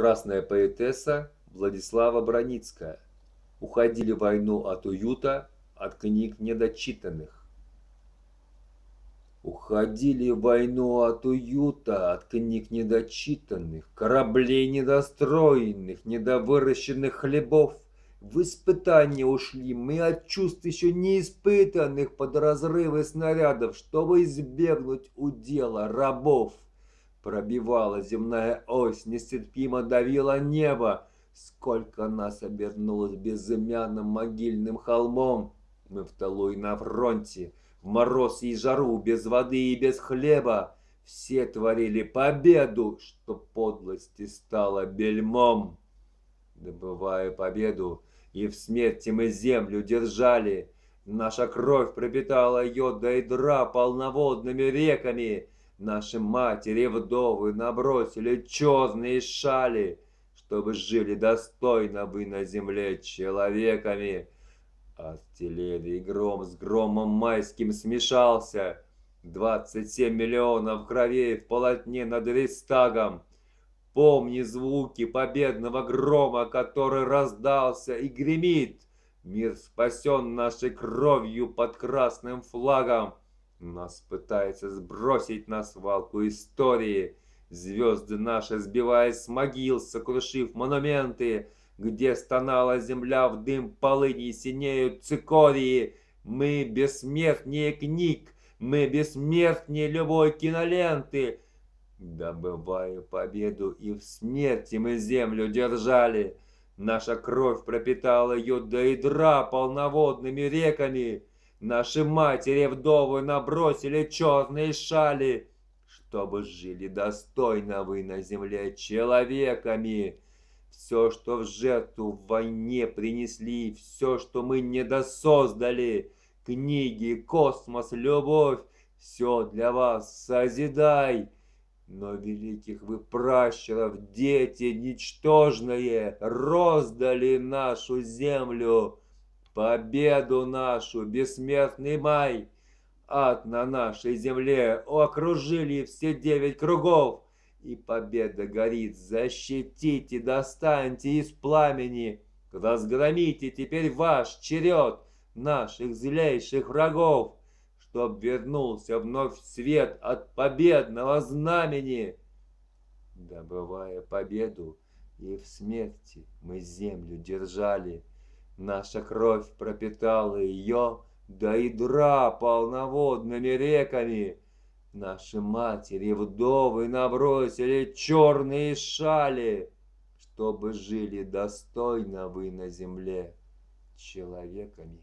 Красная поэтесса Владислава Броницкая. Уходили в войну от уюта, от книг недочитанных. Уходили в войну от уюта, от книг недочитанных, Кораблей недостроенных, недовыращенных хлебов. В испытания ушли мы от чувств еще не испытанных под разрывы снарядов, чтобы избегнуть удела рабов. Пробивала земная ось, нестерпимо давила небо. Сколько нас обернулось безымянным могильным холмом. Мы в тылу и на фронте, в мороз и жару, без воды и без хлеба. Все творили победу, что подлости стало бельмом. Добывая победу, и в смерти мы землю держали. Наша кровь пропитала ее до ядра полноводными реками. Наши матери вдовы набросили черные шали, Чтобы жили достойно вы на земле человеками. Артиллерии гром с громом майским смешался. Двадцать семь миллионов кровей в полотне над Рейстагом. Помни звуки победного грома, который раздался и гремит. Мир спасен нашей кровью под красным флагом. Нас пытается сбросить на свалку истории. Звезды наши, сбиваясь с могил, сокрушив монументы, Где стонала земля в дым полыни, синеют цикории. Мы бессмертнее книг, мы бессмертнее любой киноленты. Добывая победу, и в смерти мы землю держали. Наша кровь пропитала ее до ядра полноводными реками. Наши матери вдовы набросили черные шали, Чтобы жили достойно вы на земле человеками. Все, что в жертву в войне принесли, Все, что мы недосоздали, Книги, космос, любовь, Все для вас созидай. Но великих вы пращуров, дети ничтожные, Роздали нашу землю, Победу нашу, бессмертный май, Ад на нашей земле окружили все девять кругов, И победа горит, защитите, достаньте из пламени, Разгромите теперь ваш черед наших злейших врагов, Чтоб вернулся вновь свет от победного знамени. Добывая победу, и в смерти мы землю держали, Наша кровь пропитала ее до ядра полноводными реками. Наши матери вдовы набросили черные шали, Чтобы жили достойно вы на земле человеками.